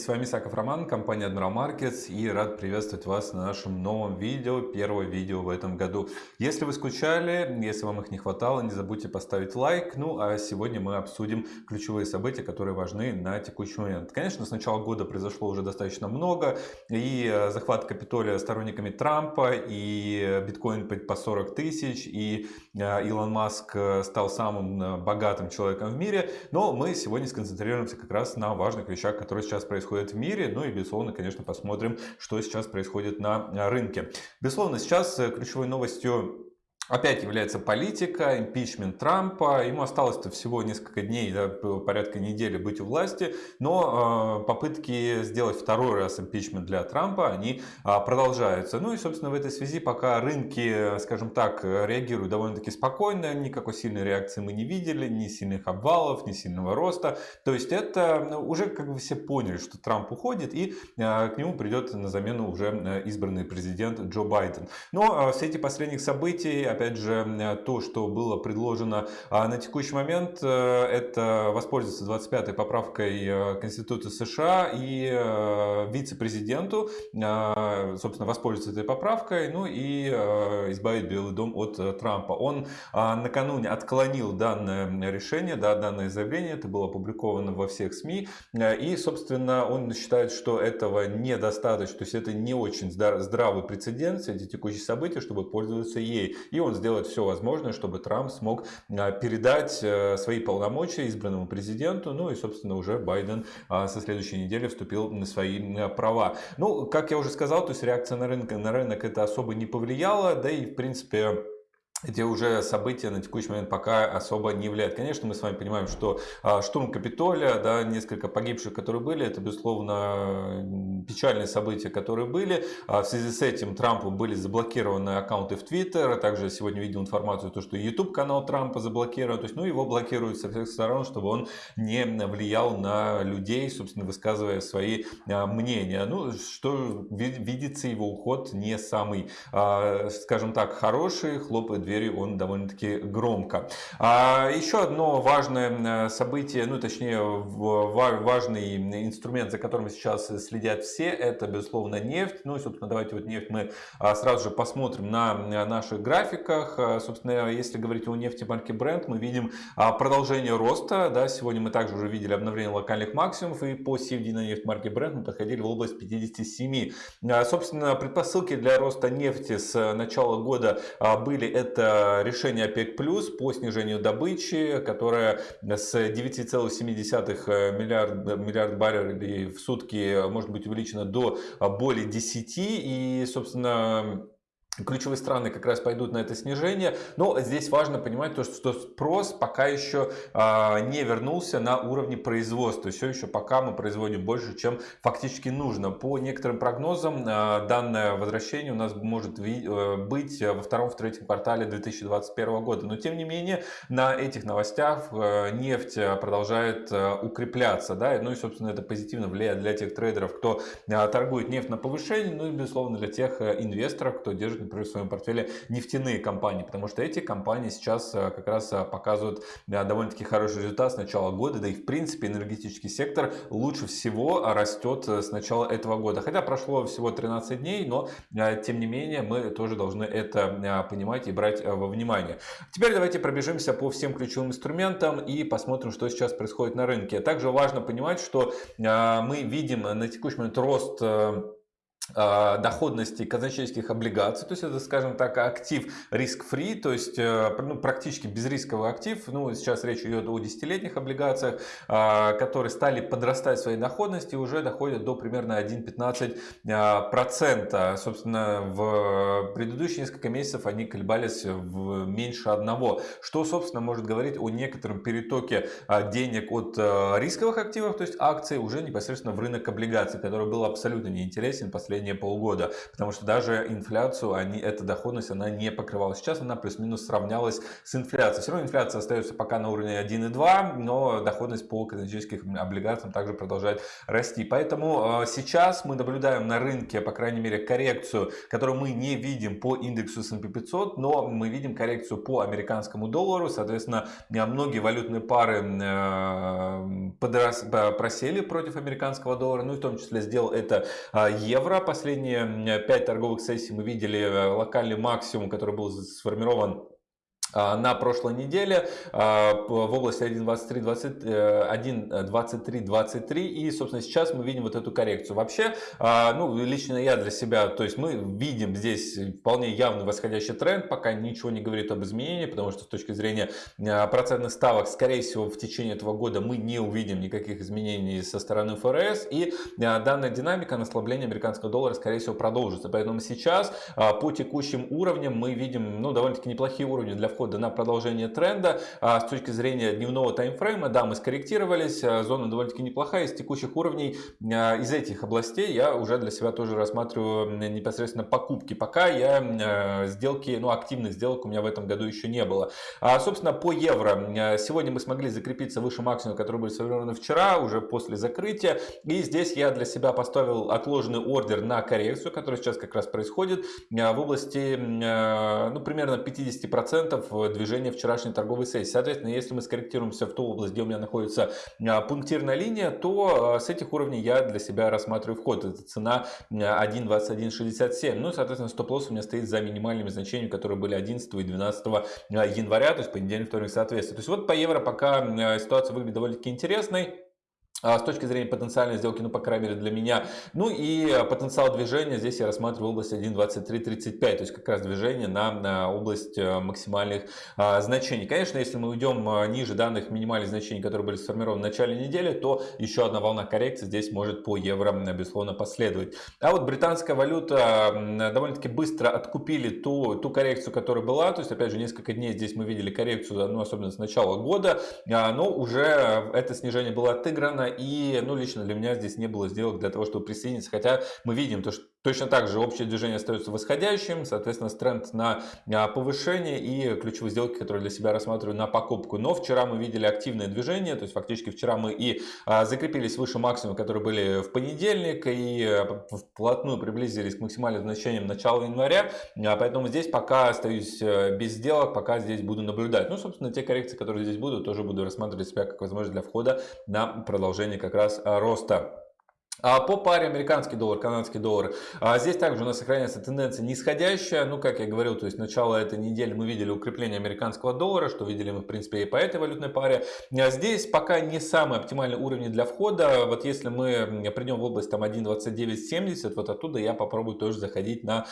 С вами Саков Роман, компания Admiral Markets и рад приветствовать вас на нашем новом видео, первое видео в этом году. Если вы скучали, если вам их не хватало, не забудьте поставить лайк. Ну а сегодня мы обсудим ключевые события, которые важны на текущий момент. Конечно, с начала года произошло уже достаточно много. И э, захват Капитолия сторонниками Трампа, и биткоин по 40 тысяч, и э, Илон Маск э, стал самым богатым человеком в мире. Но мы сегодня сконцентрируемся как раз на важных вещах, которые сейчас происходят в мире. Ну и, безусловно, конечно, посмотрим, что сейчас происходит на рынке. Безусловно, сейчас э, ключевой новостью Опять является политика, импичмент Трампа. Ему осталось-то всего несколько дней, да, порядка недели быть у власти. Но э, попытки сделать второй раз импичмент для Трампа, они э, продолжаются. Ну и, собственно, в этой связи пока рынки, скажем так, реагируют довольно-таки спокойно. Никакой сильной реакции мы не видели, ни сильных обвалов, ни сильного роста. То есть это ну, уже как бы все поняли, что Трамп уходит и э, к нему придет на замену уже э, избранный президент Джо Байден. Но э, все эти последних событий, опять же, то, что было предложено а на текущий момент, э, это воспользоваться 25-й поправкой э, Конституции США и э, вице-президенту, собственно, воспользоваться этой поправкой, ну и избавить Белый дом от Трампа. Он накануне отклонил данное решение, да, данное заявление, это было опубликовано во всех СМИ, и, собственно, он считает, что этого недостаточно, то есть это не очень здравый прецедент, эти текущие события, чтобы пользоваться ей. И он он сделает все возможное, чтобы Трамп смог а, передать э, свои полномочия избранному президенту. Ну и, собственно, уже Байден а, со следующей недели вступил на свои права. Ну, как я уже сказал, то есть реакция на рынок, на рынок это особо не повлияла, да и, в принципе, эти уже события на текущий момент пока особо не влияют. Конечно, мы с вами понимаем, что а, штурм Капитолия, да, несколько погибших, которые были, это, безусловно, печальные события, которые были. А в связи с этим Трампу были заблокированы аккаунты в Твиттер. Также сегодня видел информацию, то, что YouTube канал Трампа заблокирован. То есть, ну, его блокируют со всех сторон, чтобы он не влиял на людей, собственно, высказывая свои а, мнения. Ну, что видится его уход не самый, скажем так, хороший, хлопает дверью он довольно-таки громко. А еще одно важное событие, ну точнее важный инструмент, за которым сейчас следят все, это безусловно нефть. Ну и собственно давайте вот нефть мы а, сразу же посмотрим на наших графиках. А, собственно, если говорить о нефти марки Brent, мы видим а, продолжение роста. Да, сегодня мы также уже видели обновление локальных максимумов и по CFD на нефть марки Brent мы подходили в область 57. Собственно, предпосылки для роста нефти с начала года были это решение ОПЕК+, по снижению добычи, которое с 9,7 миллиард, миллиард баррелей в сутки может быть увеличено до более 10. И, собственно, Ключевые страны как раз пойдут на это снижение, но здесь важно понимать то, что спрос пока еще а, не вернулся на уровне производства. Все еще пока мы производим больше, чем фактически нужно. По некоторым прогнозам а, данное возвращение у нас может э, быть во втором-третьем квартале 2021 года. Но тем не менее на этих новостях э, нефть продолжает э, укрепляться. Да? Ну и собственно это позитивно влияет для тех трейдеров, кто торгует нефть на повышение, ну и безусловно для тех инвесторов, кто держит например, в своем портфеле нефтяные компании, потому что эти компании сейчас э, как раз э, показывают довольно-таки хороший результат с начала года, да и в принципе энергетический сектор лучше всего растет э, с начала этого года. Хотя прошло всего 13 дней, но тем не менее мы тоже должны это понимать и брать во внимание. Теперь давайте пробежимся по всем ключевым инструментам и посмотрим, что сейчас происходит на рынке. Также важно понимать, что мы видим на текущий момент рост доходности казначейских облигаций, то есть это, скажем так, актив риск-фри, то есть э, ну, практически безрисковый актив, ну сейчас речь идет о десятилетних облигациях, а, которые стали подрастать своей доходности уже доходят до примерно 1,15%. А, Собственно, в предыдущие несколько месяцев они колебались в меньше одного, что, собственно, может говорить о некотором перетоке денег от э, рисковых активов, то есть акций, уже непосредственно в рынок облигаций, который был абсолютно неинтересен последние последние полгода, потому что даже инфляцию, они, эта доходность, она не покрывала. Сейчас она плюс-минус сравнялась с инфляцией. Все равно инфляция остается пока на уровне 1,2, но доходность по канадическим облигациям также продолжает расти. Поэтому сейчас мы наблюдаем на рынке, по крайней мере, коррекцию, которую мы не видим по индексу S&P 500, но мы видим коррекцию по американскому доллару. Соответственно, многие валютные пары э, подрос, просели против американского доллара, ну и в том числе сделал это евро. Последние 5 торговых сессий мы видели э, локальный максимум, который был сформирован на прошлой неделе а, в области 1.23.23 э, и, собственно, сейчас мы видим вот эту коррекцию. Вообще, а, ну, лично я для себя, то есть мы видим здесь вполне явный восходящий тренд, пока ничего не говорит об изменении, потому что с точки зрения процентных ставок, скорее всего, в течение этого года мы не увидим никаких изменений со стороны ФРС, и данная динамика на ослабление американского доллара, скорее всего, продолжится. Поэтому сейчас по текущим уровням мы видим, ну, довольно-таки неплохие уровни для входа входа на продолжение тренда. А с точки зрения дневного таймфрейма, да, мы скорректировались, а, зона довольно-таки неплохая. Из текущих уровней, а, из этих областей я уже для себя тоже рассматриваю непосредственно покупки. Пока я сделки, ну активных сделок у меня в этом году еще не было. А, собственно, по евро. Сегодня мы смогли закрепиться выше максимума, который был сформирован вчера, уже после закрытия. И здесь я для себя поставил отложенный ордер на коррекцию, которая сейчас как раз происходит в области, ну, примерно 50% движения вчерашней торговой сессии. Соответственно, если мы скорректируемся в ту область, где у меня находится а, пунктирная линия, то а, с этих уровней я для себя рассматриваю вход. Это цена 1.2167. Ну и, соответственно, стоп-лосс у меня стоит за минимальными значениями, которые были 11 и 12 января, то есть понедельник, вторник, соответственно. То есть вот по евро пока ситуация выглядит довольно-таки интересной. А, с точки зрения потенциальной сделки, ну, по крайней мере, для меня. Ну и а, потенциал движения здесь я рассматриваю область 1.2335, то есть как раз движение на, на область а, максимальных а, значений. Конечно, если мы уйдем ниже данных минимальных значений, которые были сформированы в начале недели, то еще одна волна коррекции здесь может по евро, безусловно, последовать. А вот британская валюта довольно-таки быстро откупили ту, ту коррекцию, которая была, то есть, опять же, несколько дней здесь мы видели коррекцию, ну, особенно с начала года, но уже это снижение было отыграно, и, ну, лично для меня здесь не было сделок для того, чтобы присоединиться, хотя мы видим то, что Точно так же общее движение остается восходящим, соответственно, тренд на а, повышение и ключевые сделки, которые для себя рассматриваю на покупку. Но вчера мы видели активное движение, то есть фактически вчера мы и а, закрепились выше максимума, которые были в понедельник, и а, вплотную приблизились к максимальным значениям начала января. Поэтому здесь пока остаюсь э, без сделок, пока здесь буду наблюдать. Ну, собственно, те коррекции, которые здесь будут, тоже буду рассматривать себя как возможность для входа на продолжение как раз роста. А по паре американский доллар, канадский доллар, а здесь также у нас сохраняется тенденция нисходящая. Ну, как я говорил, то есть начало этой недели мы видели укрепление американского доллара, что видели мы, в принципе, и по этой валютной паре. А здесь пока не самые оптимальные уровни для входа. Вот если мы придем в область там 1.2970, вот оттуда я попробую тоже заходить на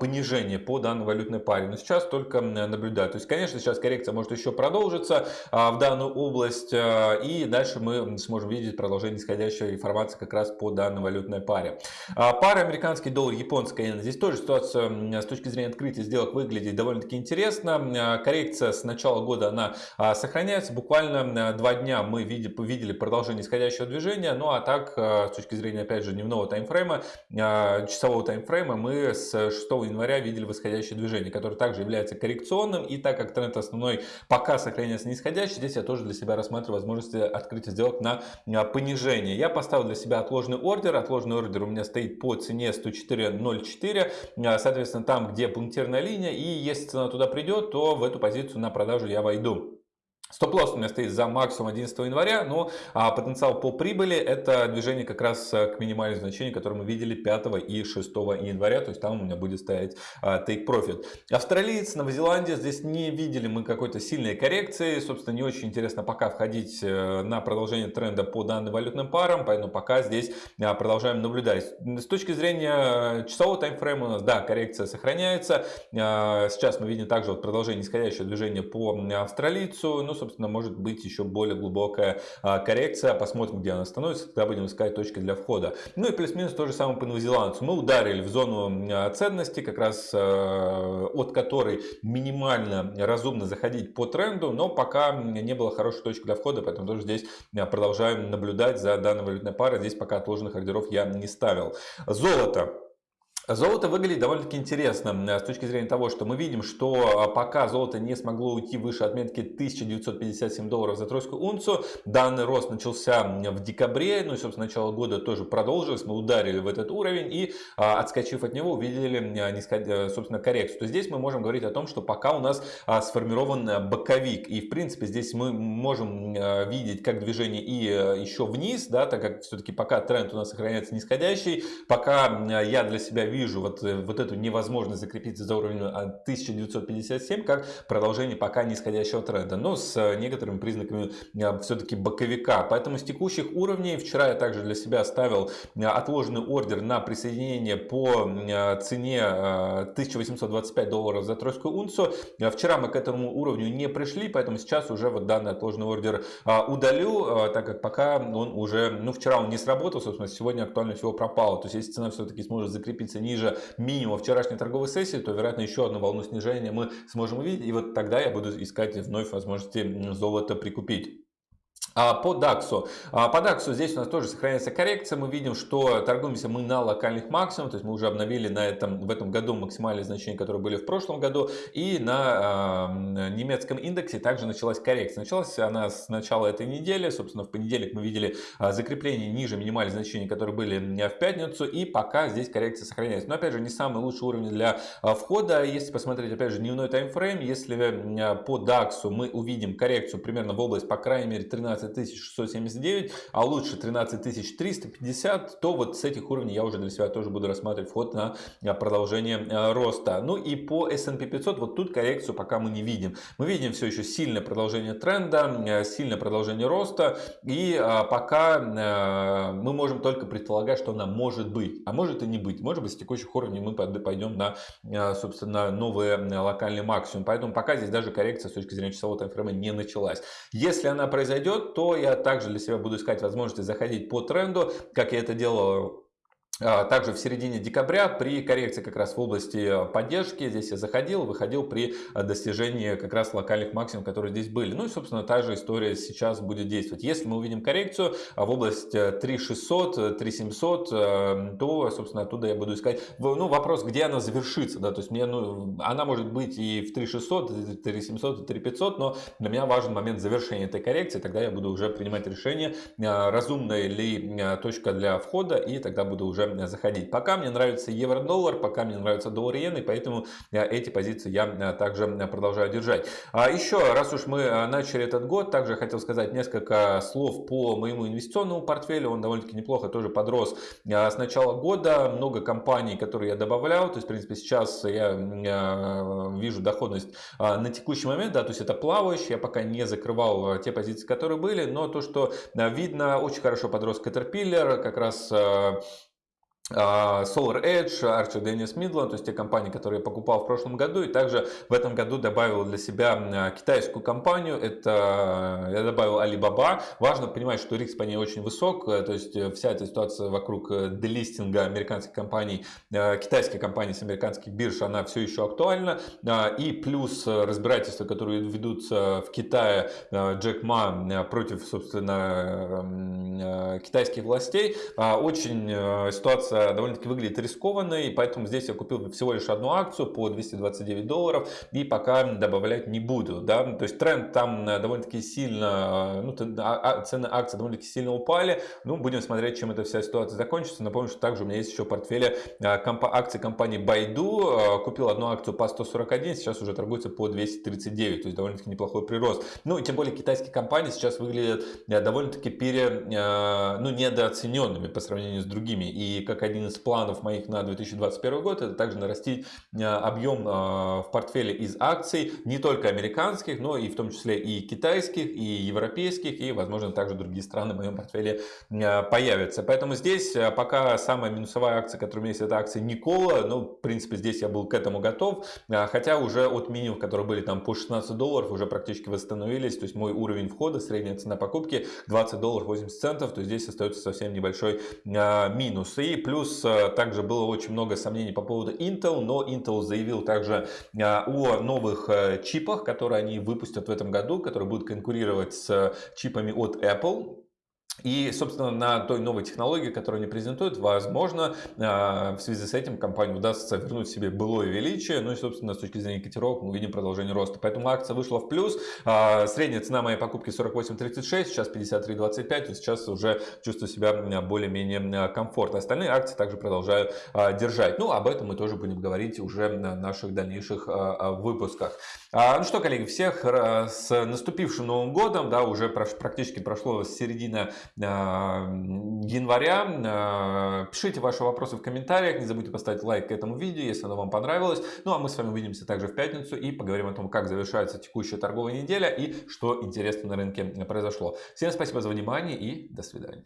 понижение по данной валютной паре. Но сейчас только наблюдаю. То есть, конечно, сейчас коррекция может еще продолжиться в данную область. И дальше мы сможем видеть продолжение нисходящей информации как раз по данной валютной паре. А, пара американский доллар, японская иена. Здесь тоже ситуация с точки зрения открытия сделок выглядит довольно-таки интересно. А, коррекция с начала года она а, сохраняется. Буквально два дня мы видели продолжение исходящего движения. Ну а так, с точки зрения, опять же, дневного таймфрейма, часового таймфрейма, мы с 6 января видели восходящее движение, которое также является коррекционным. И так как тренд основной пока сохраняется нисходящий, здесь я тоже для себя рассматриваю возможности открытия сделок на понижение. Я поставил для себя отложенный ордер. Отложенный ордер у меня стоит по цене 104.04. А, соответственно, там, где пунктирная линия. И если цена туда придет, то в эту позицию на продажу я войду. Стоп-лосс у меня стоит за максимум 11 января, но а, потенциал по прибыли это движение как раз э, к минимальному значению, которое мы видели 5 и 6 января, то есть там у меня будет стоять а, take profit. Австралиец, Новозеландия, здесь не видели мы какой-то сильной коррекции, собственно не очень интересно пока входить э, на продолжение тренда по данным валютным парам, поэтому пока здесь а, продолжаем наблюдать. С точки зрения часового таймфрейма у нас, да, коррекция сохраняется, а, сейчас мы видим также вот продолжение нисходящего движения по австралийцу, ну, собственно, может быть еще более глубокая а, коррекция. Посмотрим, где она становится, тогда будем искать точки для входа. Ну и плюс-минус то же самое по новозеландцу. Мы ударили в зону а, ценности, как раз а, от которой минимально разумно заходить по тренду, но пока не было хорошей точки для входа, поэтому тоже здесь продолжаем наблюдать за данной валютной парой. Здесь пока отложенных ордеров я не ставил. Золото. Золото выглядит довольно-таки интересно с точки зрения того, что мы видим, что а, пока золото не смогло уйти выше отметки 1957 долларов за тройскую унцию, данный рост начался в декабре, ну и, собственно, начало года тоже продолжилось, мы ударили в этот уровень и, а, отскочив от него, увидели, э, собственно, коррекцию. То здесь мы можем говорить о том, что пока у нас а, сформирован э, боковик, и, в принципе, здесь мы можем э, видеть как движение и еще вниз, да, так как все-таки пока тренд у нас сохраняется нисходящий, пока я для себя вижу вот, э, вот эту невозможность закрепиться за уровнем 1957 как продолжение пока нисходящего тренда, но с э, некоторыми признаками э, все-таки боковика. Поэтому с текущих уровней вчера я также для себя оставил отложенный ордер на присоединение по цене 1825 долларов за тройскую унцию. Вчера мы к этому уровню не пришли, поэтому сейчас уже вот данный отложенный ордер удалю, так как пока он уже, ну вчера он не сработал, собственно, сегодня актуальность его пропала. То есть если цена все-таки сможет закрепиться ниже минимума вчерашней торговой сессии, то, вероятно, еще одну волну снижения мы сможем увидеть. И вот тогда я буду искать вновь возможности золота прикупить. А, по DAX. А, по DAX здесь у нас тоже сохраняется коррекция. Мы видим, что торгуемся мы на локальных максимумах. То есть мы уже обновили на этом, в этом году максимальные значения, которые были в прошлом году. И на э, немецком индексе также началась коррекция. Началась она с начала этой недели. Собственно, в понедельник мы видели закрепление ниже минимальных значений, которые были в пятницу. И пока здесь коррекция сохраняется. Но опять же, не самый лучший уровень для входа. Если посмотреть, опять же, дневной таймфрейм, если по DAX мы увидим коррекцию примерно в область, по крайней мере, 13 679, а лучше 13350, то вот с этих уровней я уже для себя тоже буду рассматривать вход на э, продолжение э, роста. Ну и по S&P 500, вот тут коррекцию пока мы не видим. Мы видим все еще сильное продолжение тренда, э, сильное продолжение роста, и пока мы можем только предполагать, что она может быть, а может и не быть. Может быть, с текущих уровней мы пойдем на, собственно, новые локальные максимум. Поэтому пока здесь даже коррекция с точки зрения часового таймфрейма не началась. Если она произойдет, то я также для себя буду искать возможности заходить по тренду, как я это делал также в середине декабря при коррекции как раз в области поддержки здесь я заходил, выходил при достижении как раз локальных максимумов, которые здесь были. Ну и собственно та же история сейчас будет действовать. Если мы увидим коррекцию а, в область 3600, 3700, э, то собственно оттуда я буду искать. Ну вопрос, где она завершится, да, то есть мне, ну, она может быть и в 3600, и 3700, и 3500, но для меня важен момент завершения этой коррекции, тогда я буду уже принимать решение, а, разумная ли точка для входа, и тогда буду уже заходить. Пока мне нравится евро-доллар, пока мне нравится доллар-иен, и поэтому э, эти позиции я э, также э, продолжаю держать. А еще, раз уж мы начали этот год, также хотел сказать несколько слов по моему инвестиционному портфелю. Он довольно-таки неплохо тоже подрос с начала года. Много компаний, которые я добавлял. То есть, в принципе, сейчас я вижу доходность на текущий момент. Да, то есть это плавающий. Я пока не закрывал те позиции, которые были. Но то, что видно, очень хорошо подрос Caterpillar. Как раз Solar Edge, Archer Dennis Midland, то есть те компании, которые я покупал в прошлом году, и также в этом году добавил для себя китайскую компанию, это я добавил Alibaba. Важно понимать, что риск по ней очень высок, э, то есть э, вся эта ситуация вокруг э, делистинга американских компаний, китайских компаний с американских бирж, она все еще актуальна, и плюс разбирательства, которые ведутся в Китае Джек Ма против, собственно, китайских властей, очень ситуация довольно-таки выглядит рискованно, и поэтому здесь я купил всего лишь одну акцию по 229 долларов и пока добавлять не буду. Да? То есть тренд там э, довольно-таки сильно, э, ну, а, а, цены акций довольно-таки сильно упали. Ну, будем смотреть, чем эта вся ситуация закончится. Напомню, что также у меня есть еще в портфеле э, акции компании Baidu. Купил одну акцию по 141, сейчас уже торгуется по 239, то есть довольно-таки неплохой прирост. Ну, и тем более китайские компании сейчас выглядят довольно-таки пере, ну, недооцененными по сравнению с другими. И как один из планов моих на 2021 год, это также нарастить э, объем э, в портфеле из акций, не только американских, но и в том числе и китайских, и европейских, и, возможно, также другие страны в моем портфеле э, появятся. Поэтому здесь пока самая минусовая акция, которая у меня есть, это акция Никола. Ну, в принципе, здесь я был к этому готов. Хотя уже от минимум, которые были там по 16 долларов, уже практически восстановились. То есть мой уровень входа, средняя цена покупки 20 долларов 80 центов. То здесь остается совсем небольшой минус. И Плюс э, также было очень много сомнений по поводу Intel, но Intel заявил также э, о новых э, чипах, которые они выпустят в этом году, которые будут конкурировать с чипами от Apple. И, собственно, на той новой технологии, которую они презентуют, возможно, а, в связи с этим компании удастся вернуть себе былое величие. Ну и, собственно, с точки зрения котировок мы увидим продолжение роста. Поэтому акция вышла в плюс. А, средняя цена моей покупки 48.36, сейчас 53.25. То есть сейчас уже чувствую себя более-менее комфортно. Остальные акции также продолжаю а, держать. Ну, об этом мы тоже будем говорить уже на наших дальнейших выпусках. Ну что, коллеги, всех с наступившим Новым годом. Да, уже практически прошло середина января. А, пишите ваши вопросы в комментариях, не забудьте поставить лайк к этому видео, если оно вам понравилось. Ну а мы с вами увидимся также в пятницу и поговорим о том, как завершается текущая торговая неделя и что интересно на рынке произошло. Всем спасибо за внимание и до свидания.